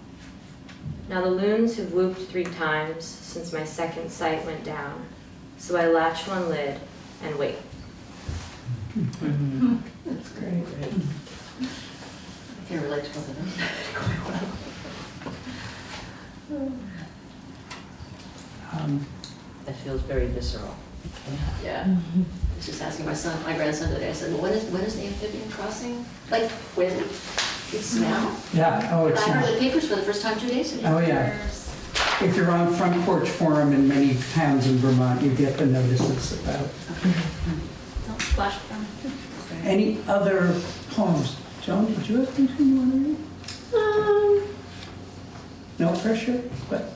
Now the loons have whooped three times since my second sight went down, so I latch one lid and wait. That's great. I can relate to both of them quite well. Um, That feels very visceral. Yeah. I was just asking my son, my grandson today, I said, well, when is, when is the amphibian crossing? Like, when? It's now? Yeah, oh, it's I heard the papers for the first time two days ago. Oh, yeah. If you're on Front Porch Forum in many towns in Vermont, you get the notices about. Don't splash them. Any other poems? Joan, did you have anything you want to read? Um, No pressure, but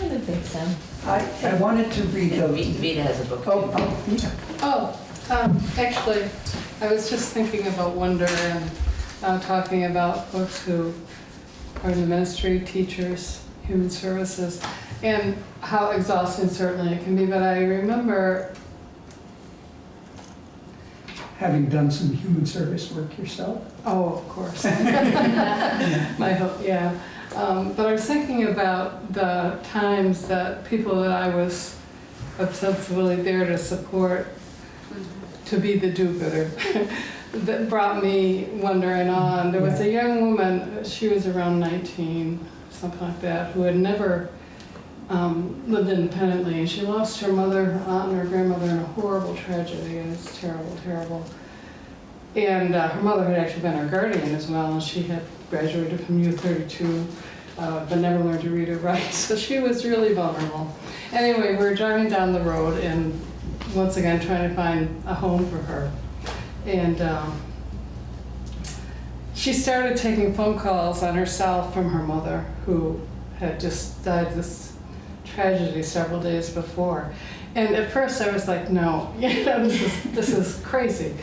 I don't think so. I, I wanted to read And the. Vita has a book. Oh, oh, yeah. Oh, um, actually, I was just thinking about wonder and uh, talking about folks who are in the ministry, teachers, human services, and how exhausting certainly it can be. But I remember, Having done some human service work yourself. oh, of course, my hope, yeah. Um, but I was thinking about the times that people that I was ostensibly there to support to be the do-gooder that brought me wondering on. there was a young woman, she was around 19, something like that, who had never um, lived independently. And she lost her mother, her aunt, and her grandmother in a horrible tragedy. It was terrible, terrible. And uh, her mother had actually been her guardian as well, and she had graduated from U32, uh, but never learned to read or write. So she was really vulnerable. Anyway, we were driving down the road and once again trying to find a home for her. And um, she started taking phone calls on herself from her mother, who had just died this tragedy several days before. And at first I was like, no, you know, this is, this is crazy.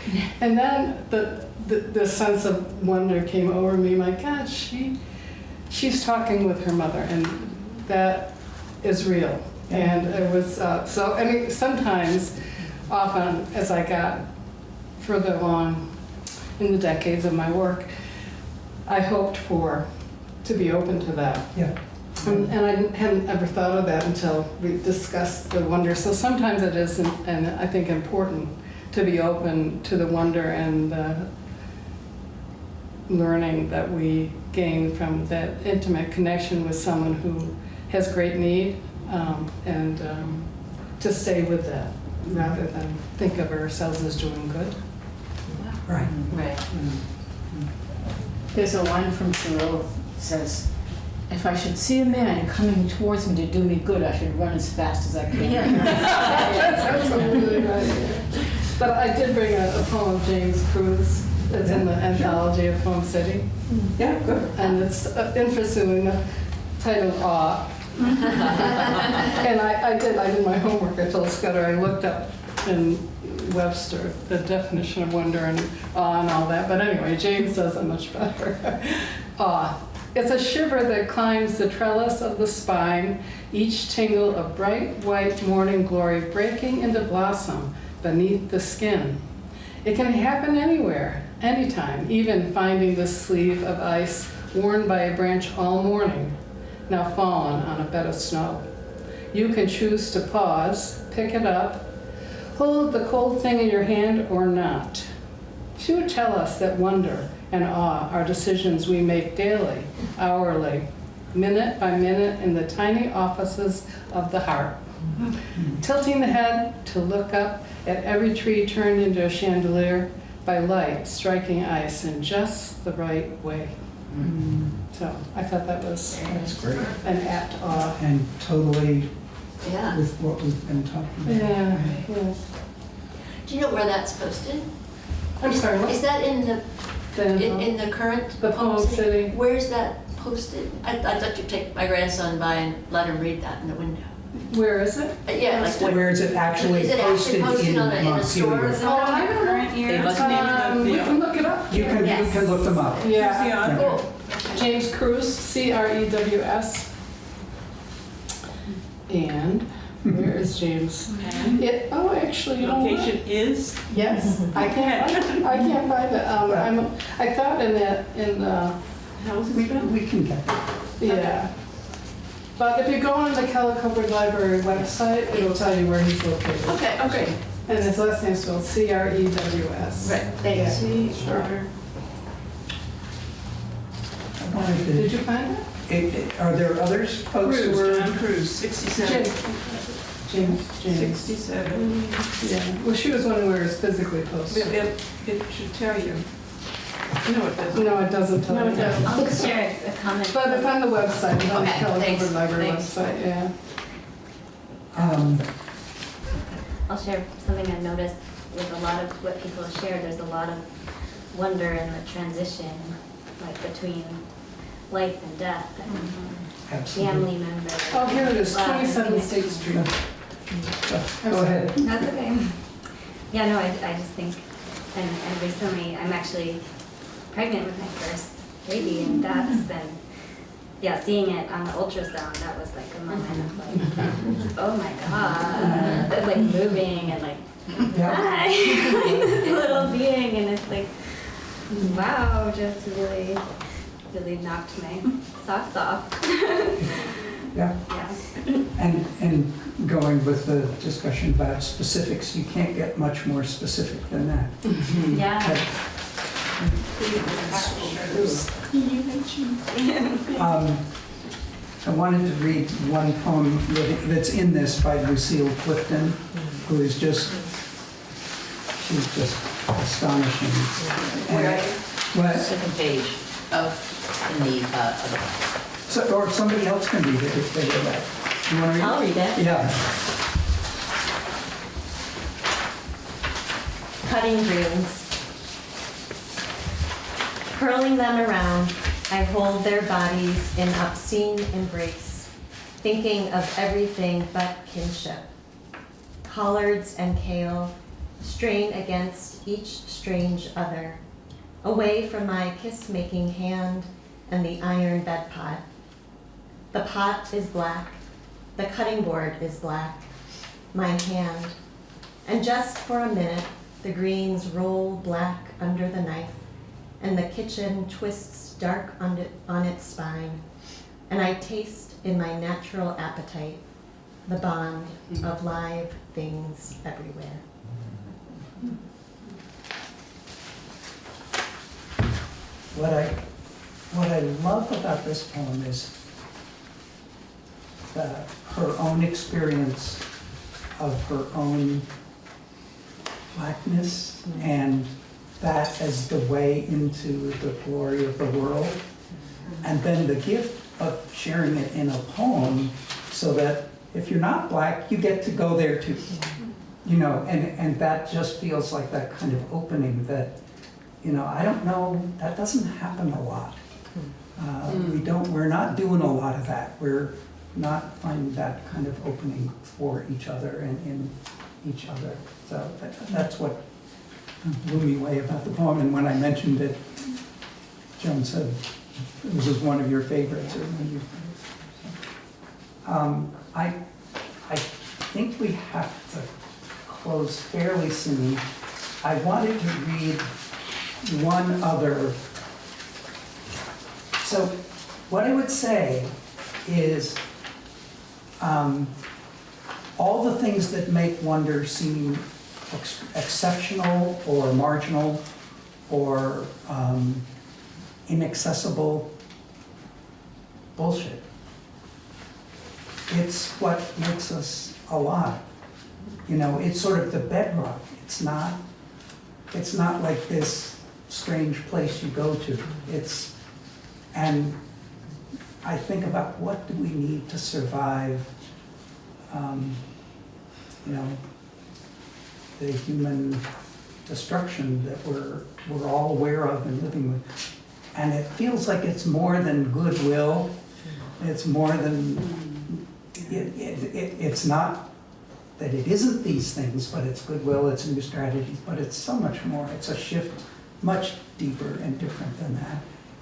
And then the, the, the sense of wonder came over me, my God, she, she's talking with her mother, and that is real. And it was, uh, so, I mean, sometimes, often, as I got further along in the decades of my work, I hoped for to be open to that. Yeah. And, and I hadn't ever thought of that until we discussed the wonder. So sometimes it is, and I think important to be open to the wonder and the learning that we gain from that intimate connection with someone who has great need, um, and um, to stay with that rather than think of ourselves as doing good. Right. Right. Mm. Mm. Mm. There's a line from Thoreau says, if I should see a man coming towards me to do me good, I should run as fast as I can. That's a really good idea. But I did bring a, a poem of James Crews. It's in the anthology of Poem City. Yeah, good. And it's uh, interesting, enough, titled Awe. Ah. and I, I did I did my homework. I told Scudder I looked up in Webster the definition of wonder and awe and all that. But anyway, James does it much better. awe. It's a shiver that climbs the trellis of the spine, each tingle of bright white morning glory breaking into blossom beneath the skin. It can happen anywhere, anytime, even finding the sleeve of ice worn by a branch all morning, now fallen on a bed of snow. You can choose to pause, pick it up, hold the cold thing in your hand or not. Few tell us that wonder and awe are decisions we make daily, hourly, minute by minute in the tiny offices of the heart. Tilting the head to look up at every tree turned into a chandelier by light striking ice in just the right way. Mm-hmm. So I thought that was That's great. an apt awe. And totally Yeah. with what we've been talking about. Yeah, yeah. Do you know where that's posted? I'm sorry, Is what's that in the, in, the, in the current? the Poem Poem City? Where's that posted? I, I'd like to take my grandson by and let him read that in the window. Where is it? Uh, Yeah, like what? Where is it actually Is it actually posted posted in on a- in a store? Oh, I don't know. Current year. Um, we can look it up. You can, you can look them up. Yeah. Cool. James Crews, C R E W S. And where is James? It, oh, actually, you know what? Location is, Yes, I can't, I can't find it. Um, I'm, I thought in that, in the, how's We, it spelled? we can get that. yeah. But if you go on the Kellogg-Hubbard Library website, it'll tell you where he's located. Okay, okay. And his last name's spelled C R E W S. Right, thanks. See, Sure. I wanted to- Did you find it? It- it- Are there others, folks who Crews, are? John Crews, 67. James, James, James. 67. Yeah, well, she was one where it's physically It, posted. it it should tell you. No, it doesn't. No, it doesn't tell No, you. it doesn't. I'll just share a comment. But it's on the website, it's on the Okay, Kellogg thanks, Hubbard Library thanks. website, yeah. Um, I'll share something I've noticed with a lot of what people have shared. There's a lot of wonder in the transition, like between life and death and Absolutely. family members. Oh, here it is, Love. 27 State Street. Go ahead. That's okay. Yeah, no, I, I just think, and, and recently, I'm actually pregnant with my first baby, and that's been, yeah, seeing it on the ultrasound, that was like a moment of like, oh my god, It's, like moving and like, Yeah. hi, this little being, and it's like, wow, just really, really knocked my socks off. Yeah. Yeah. And, and going with the discussion about specifics, you can't get much more specific than that. Yeah. Um, I wanted to read one poem that's in this by Lucille Clifton, who is just, she's just astonishing. And- Where are you? What? Second page of, in the, uh, other. So, or somebody else can read it if they like. You want to read it? I'll read it. Yeah. Cutting greens. Curling them around, I hold their bodies in obscene embrace, thinking of everything but kinship. Collards and kale strain against each strange other, away from my kiss-making hand and the iron bed pot. The pot is black, the cutting board is black, my hand, and just for a minute, the greens roll black under the knife, and the kitchen twists dark on it, on its spine, and I taste in my natural appetite the bond of live things everywhere. What I, what I love about this poem is the, her own experience of her own blackness and that as the way into the glory of the world. And then the gift of sharing it in a poem so that if you're not black, you get to go there too. You know, and, and that just feels like that kind of opening that, you know, I don't know, that doesn't happen a lot. Uh, we don't, we're not doing a lot of that. We're not finding that kind of opening for each other and in each other. So that, that's what blew me away about the poem. And when I mentioned it, Joan said it was one of your favorites or one of your favorites. Um, I, I think we have to close fairly soon. I wanted to read one other. So what I would say is um, all the things that make wonder seem ex- exceptional or marginal or um, inaccessible bullshit. It's what makes us alive. You know, it's sort of the bedrock. It's not, it's not like this strange place you go to. It's, and I think about what do we need to survive, um, you know, the human destruction that we're, we're all aware of and living with. And it feels like it's more than goodwill. It's more than, it, it, it, it's not that it isn't these things, but it's goodwill, it's new strategies, but it's so much more. It's a shift much deeper and different than that.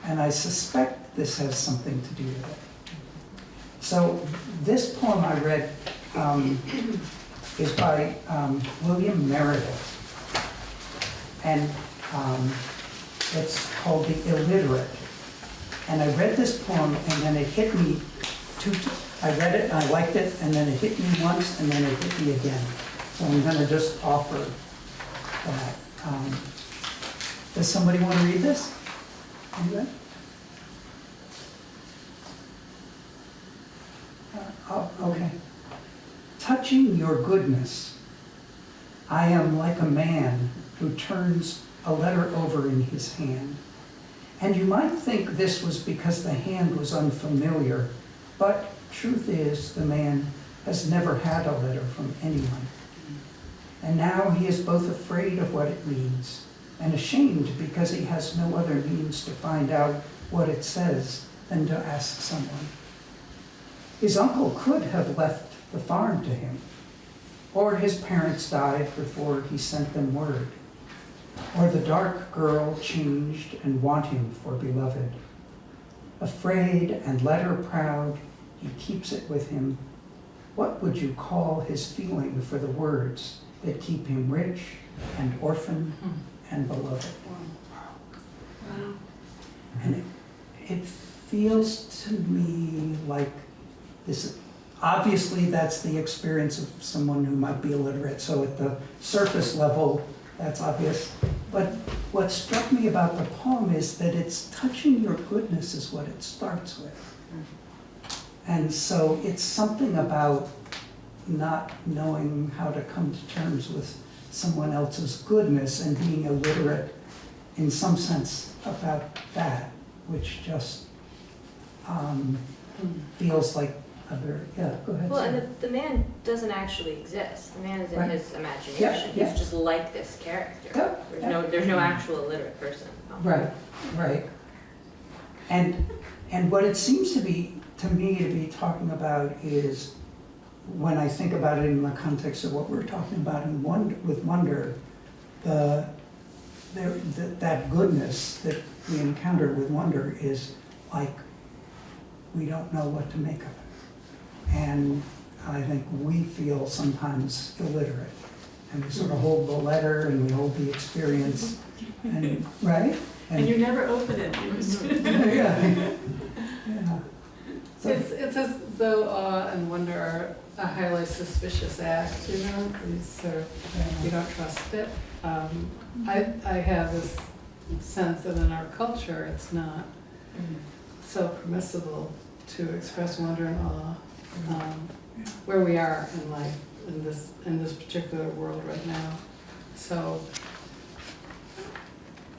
And I suspect this has something to do with it. So this poem I read um, is by um, William Meredith. And um, it's called The Illiterate. And I read this poem and then it hit me two, I read it, and I liked it, and then it hit me once, and then it hit me again. So I'm gonna just offer that. Um, Does somebody want to read this? Uh, Oh, okay. Touching your goodness, I am like a man who turns a letter over in his hand. And you might think this was because the hand was unfamiliar, but truth is the man has never had a letter from anyone. And now he is both afraid of what it means and ashamed because he has no other means to find out what it says than to ask someone. His uncle could have left the farm to him, or his parents died before he sent them word, or the dark girl changed and want him for beloved. Afraid and letter proud, he keeps it with him. What would you call his feeling for the words that keep him rich and orphan and beloved? Wow. And it, it feels to me like this, obviously that's the experience of someone who might be illiterate, so at the surface level, that's obvious. But what struck me about the poem is that it's touching your goodness is what it starts with. And so it's something about not knowing how to come to terms with someone else's goodness and being illiterate in some sense about that, which just um, feels like a very, yeah, go ahead. Well, and the, the man doesn't actually exist. The man is in Right. his imagination. Yeah, yeah. He's just like this character. Yeah, There's yeah. no there's no actual illiterate person. Right, right. And, and what it seems to be, to me, to be talking about is, when I think about it in the context of what we're talking about in wonder, with wonder, the, there, that, that goodness that we encounter with wonder is like, we don't know what to make of it. And I think we feel sometimes illiterate. And we sort of hold the letter and we hold the experience, and, right? And you never open it. Yeah. Yeah. It's, it's as though awe and wonder are a highly suspicious act, you know, these sort of, you don't trust it. Um, I, I have this sense that in our culture, it's not so permissible to express wonder and awe, um, where we are in life, in this, in this particular world right now. So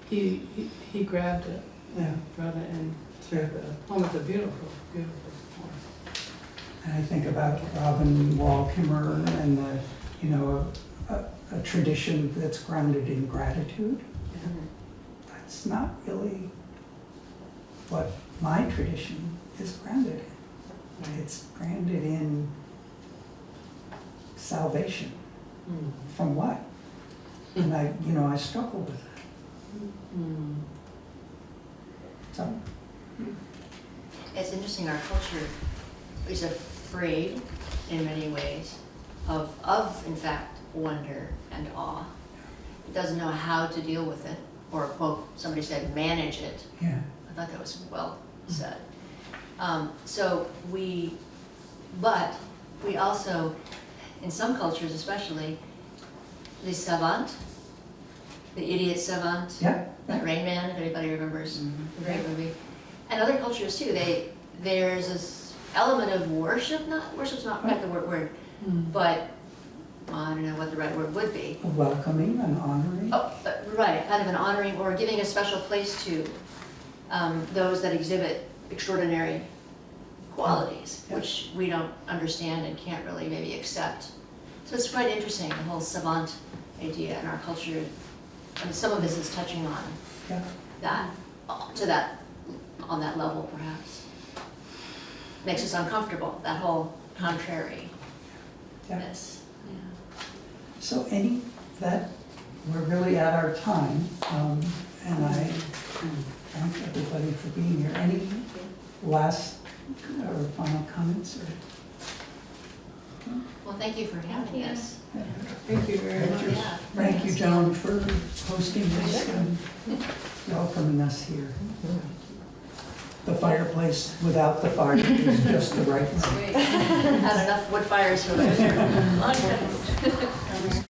he, he, he grabbed it, Yeah. brought it in through the poem. It's a beautiful, beautiful. And I think about Robin Wall Kimmerer and the, you know, a, a, a tradition that's grounded in gratitude. That's not really what my tradition is grounded in. It's grounded in salvation. Mm-hmm. From what? And I, you know, I struggle with that. Mm-hmm. So, It's interesting, our culture is afraid in many ways of, of in fact, wonder and awe. It doesn't know how to deal with it, or quote, somebody said, manage it. yeah. I thought that was well said. Um, so we, but we also, in some cultures especially, the savant, the idiot savant, Yeah. that Rain Man, if anybody remembers the great movie. And other cultures too, they, there's this element of worship, not, worship's not quite the word, word, but I don't know what the right word would be. Welcoming and honoring. Oh, right, kind of an honoring or giving a special place to um, those that exhibit extraordinary qualities, Yeah. which we don't understand and can't really maybe accept. So it's quite interesting, the whole savant idea in our culture. And some of this is touching on Yeah. that, uh, to that, on that level perhaps. Makes us uncomfortable, that whole contrariness. Yeah. Yeah. So any, that, we're really at our time, um, and I thank everybody for being here. Any last or final comments or? Well, thank you for having us. Thank you very much. Yeah. Thank you, John, for hosting this and welcoming us here. The fireplace without the fire is just the right one. Had enough wood fires for those.